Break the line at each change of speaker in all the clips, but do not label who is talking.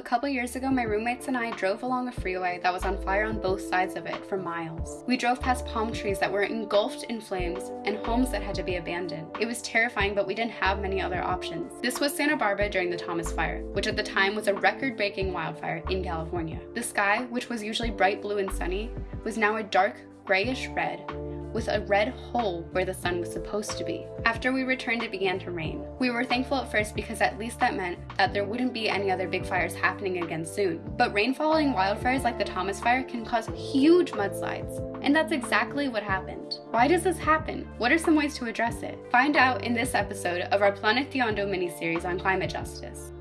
A couple years ago, my roommates and I drove along a freeway that was on fire on both sides of it for miles. We drove past palm trees that were engulfed in flames and homes that had to be abandoned. It was terrifying, but we didn't have many other options. This was Santa Barbara during the Thomas Fire, which at the time was a record-breaking wildfire in California. The sky, which was usually bright blue and sunny, was now a dark grayish red with a red hole where the sun was supposed to be. After we returned, it began to rain. We were thankful at first because at least that meant that there wouldn't be any other big fires happening again soon. But rain following wildfires like the Thomas Fire can cause huge mudslides. And that's exactly what happened. Why does this happen? What are some ways to address it? Find out in this episode of our Planeteando mini-series on climate justice.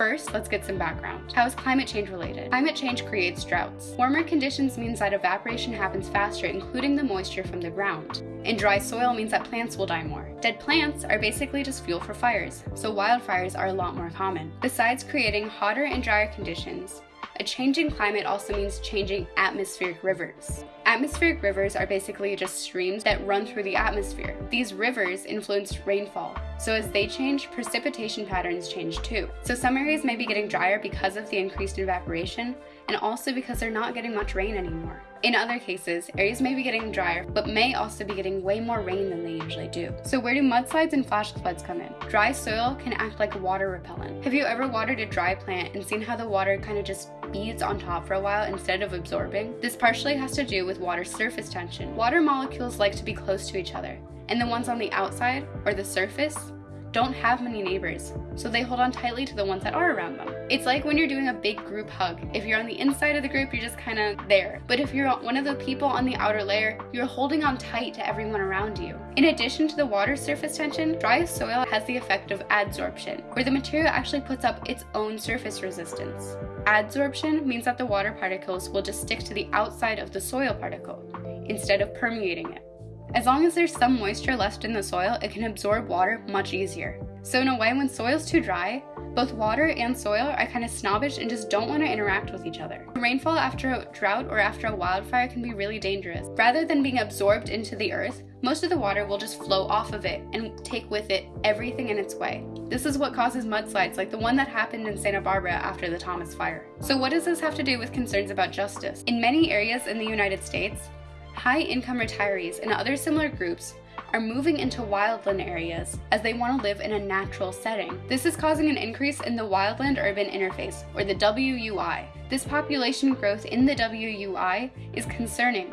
First, let's get some background. How is climate change related? Climate change creates droughts. Warmer conditions means that evaporation happens faster, including the moisture from the ground. And dry soil means that plants will die more. Dead plants are basically just fuel for fires, so wildfires are a lot more common. Besides creating hotter and drier conditions, a changing climate also means changing atmospheric rivers. Atmospheric rivers are basically just streams that run through the atmosphere. These rivers influence rainfall, so as they change, precipitation patterns change too. So some areas may be getting drier because of the increased evaporation, and also because they're not getting much rain anymore. In other cases, areas may be getting drier, but may also be getting way more rain than they usually do. So where do mudslides and flash floods come in? Dry soil can act like a water repellent. Have you ever watered a dry plant and seen how the water kind of just beads on top for a while instead of absorbing? This partially has to do with water surface tension. Water molecules like to be close to each other, and the ones on the outside, or the surface, don't have many neighbors, so they hold on tightly to the ones that are around them. It's like when you're doing a big group hug. If you're on the inside of the group, you're just kind of there. But if you're one of the people on the outer layer, you're holding on tight to everyone around you. In addition to the water surface tension, dry soil has the effect of adsorption, where the material actually puts up its own surface resistance. Adsorption means that the water particles will just stick to the outside of the soil particle, instead of permeating it. As long as there's some moisture left in the soil, it can absorb water much easier. So in a way, when soil's too dry, both water and soil are kind of snobbish and just don't want to interact with each other. Rainfall after a drought or after a wildfire can be really dangerous. Rather than being absorbed into the earth, most of the water will just flow off of it and take with it everything in its way. This is what causes mudslides like the one that happened in Santa Barbara after the Thomas Fire. So what does this have to do with concerns about justice? In many areas in the United States, high-income retirees and other similar groups are moving into wildland areas as they want to live in a natural setting. This is causing an increase in the wildland-urban interface, or the WUI. This population growth in the WUI is concerning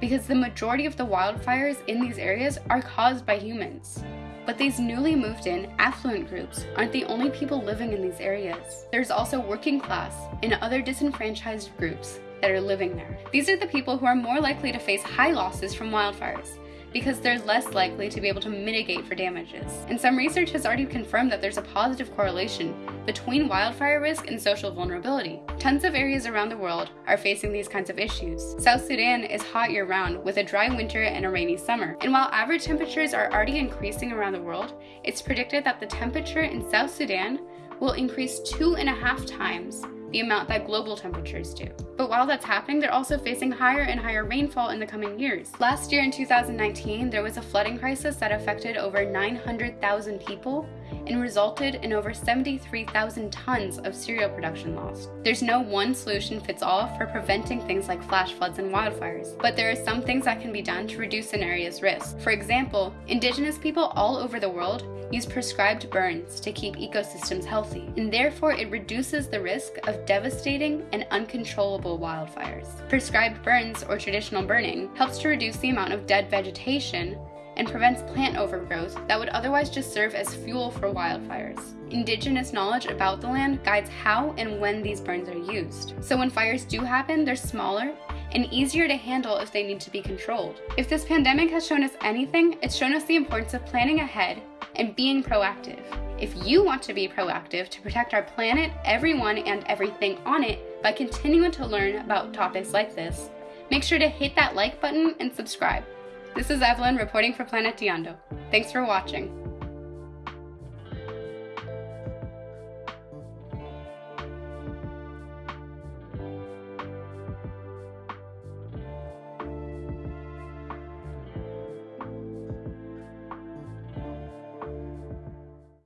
because the majority of the wildfires in these areas are caused by humans. But these newly moved in, affluent groups aren't the only people living in these areas. There's also working class and other disenfranchised groups that are living there. These are the people who are more likely to face high losses from wildfires because they're less likely to be able to mitigate for damages. And some research has already confirmed that there's a positive correlation between wildfire risk and social vulnerability. Tons of areas around the world are facing these kinds of issues. South Sudan is hot year-round with a dry winter and a rainy summer. And while average temperatures are already increasing around the world, it's predicted that the temperature in South Sudan will increase two and a half times the amount that global temperatures do. But while that's happening, they're also facing higher and higher rainfall in the coming years. Last year in 2019, there was a flooding crisis that affected over 900,000 people and resulted in over 73,000 tons of cereal production lost. There's no one solution fits all for preventing things like flash floods and wildfires, but there are some things that can be done to reduce an area's risk. For example, indigenous people all over the world use prescribed burns to keep ecosystems healthy, and therefore it reduces the risk of devastating and uncontrollable wildfires. Prescribed burns, or traditional burning, helps to reduce the amount of dead vegetation and prevents plant overgrowth that would otherwise just serve as fuel for wildfires. Indigenous knowledge about the land guides how and when these burns are used. So when fires do happen, they're smaller and easier to handle if they need to be controlled. If this pandemic has shown us anything, it's shown us the importance of planning ahead and being proactive. If you want to be proactive to protect our planet, everyone, and everything on it by continuing to learn about topics like this, make sure to hit that like button and subscribe. This is Evelyn reporting for Planeteando. Thanks for watching.